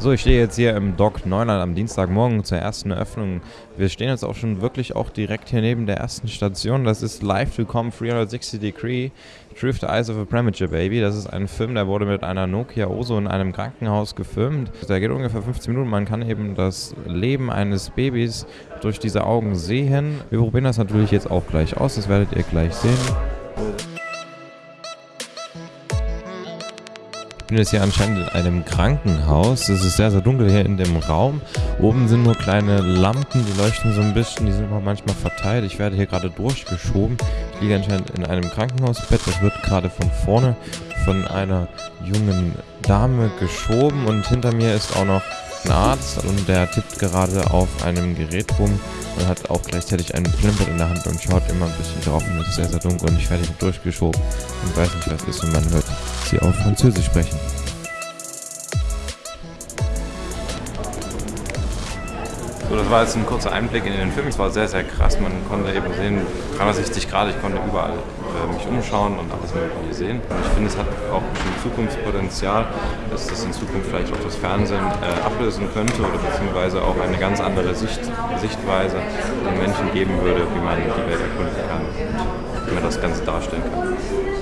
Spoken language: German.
So, ich stehe jetzt hier im Dock Neuland am Dienstagmorgen zur ersten Eröffnung. Wir stehen jetzt auch schon wirklich auch direkt hier neben der ersten Station. Das ist Live to Come 360 Degree Through the Eyes of a Premature Baby. Das ist ein Film, der wurde mit einer Nokia Oso in einem Krankenhaus gefilmt. Der geht ungefähr 15 Minuten. Man kann eben das Leben eines Babys durch diese Augen sehen. Wir probieren das natürlich jetzt auch gleich aus. Das werdet ihr gleich sehen. Bin jetzt hier anscheinend in einem Krankenhaus. Es ist sehr, sehr dunkel hier in dem Raum. Oben sind nur kleine Lampen, die leuchten so ein bisschen, die sind auch manchmal verteilt. Ich werde hier gerade durchgeschoben. Ich liege anscheinend in einem Krankenhausbett. Das wird gerade von vorne von einer jungen Dame geschoben und hinter mir ist auch noch ein Arzt und der tippt gerade auf einem Gerät rum und hat auch gleichzeitig einen Plimpert in der Hand und schaut immer ein bisschen drauf und es ist sehr, sehr dunkel und ich werde hier durchgeschoben und weiß nicht, was ist und man hört sie auf Französisch sprechen. So, das war jetzt ein kurzer Einblick in den Film. Es war sehr, sehr krass. Man konnte eben sehen, 360 Grad, ich konnte überall äh, mich umschauen und alles Mögliche sehen. Und ich finde, es hat auch ein Zukunftspotenzial, dass das in Zukunft vielleicht auch das Fernsehen äh, ablösen könnte oder beziehungsweise auch eine ganz andere Sicht, Sichtweise den Menschen geben würde, wie man die Welt erkunden kann, wie man das Ganze darstellen kann.